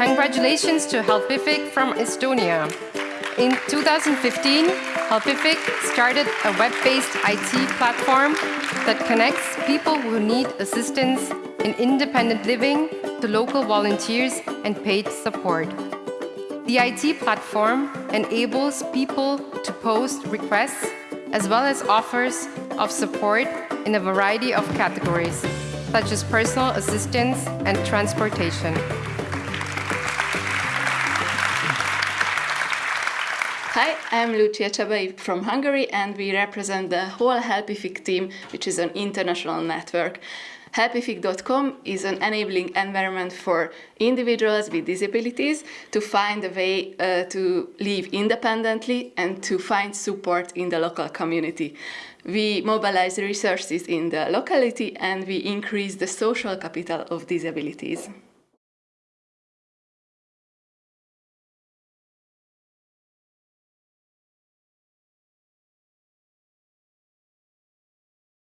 Congratulations to Helpific from Estonia. In 2015, Helpific started a web-based IT platform that connects people who need assistance in independent living to local volunteers and paid support. The IT platform enables people to post requests as well as offers of support in a variety of categories, such as personal assistance and transportation. Hi, I'm Lucia Csabai from Hungary and we represent the whole Helpific team, which is an international network. Helpific.com is an enabling environment for individuals with disabilities to find a way uh, to live independently and to find support in the local community. We mobilize resources in the locality and we increase the social capital of disabilities.